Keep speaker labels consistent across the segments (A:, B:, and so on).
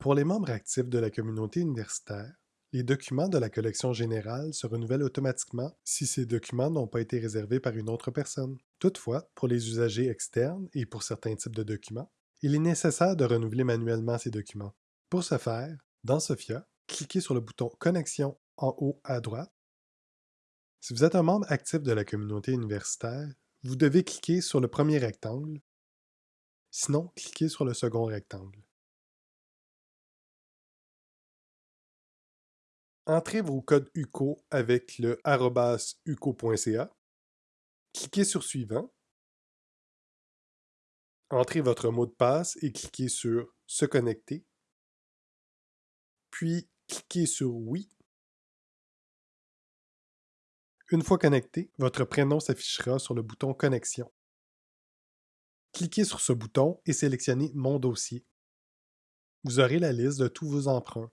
A: Pour les membres actifs de la communauté universitaire, les documents de la collection générale se renouvellent automatiquement si ces documents n'ont pas été réservés par une autre personne. Toutefois, pour les usagers externes et pour certains types de documents, il est nécessaire de renouveler manuellement ces documents. Pour ce faire, dans Sophia, cliquez sur le bouton Connexion en haut à droite. Si vous êtes un membre actif de la communauté universitaire, vous devez cliquer sur le premier rectangle, sinon cliquez sur le second rectangle. Entrez vos codes UCO avec le uco.ca. Cliquez sur Suivant. Entrez votre mot de passe et cliquez sur Se connecter. Puis cliquez sur Oui. Une fois connecté, votre prénom s'affichera sur le bouton Connexion. Cliquez sur ce bouton et sélectionnez Mon dossier. Vous aurez la liste de tous vos emprunts.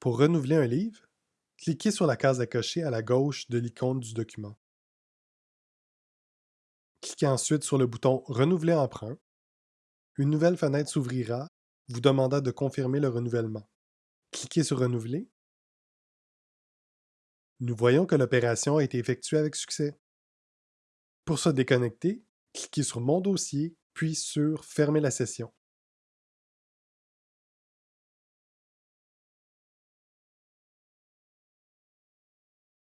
A: Pour renouveler un livre, cliquez sur la case à cocher à la gauche de l'icône du document. Cliquez ensuite sur le bouton Renouveler emprunt. Une nouvelle fenêtre s'ouvrira, vous demandant de confirmer le renouvellement. Cliquez sur Renouveler. Nous voyons que l'opération a été effectuée avec succès. Pour se déconnecter, cliquez sur Mon dossier, puis sur Fermer la session.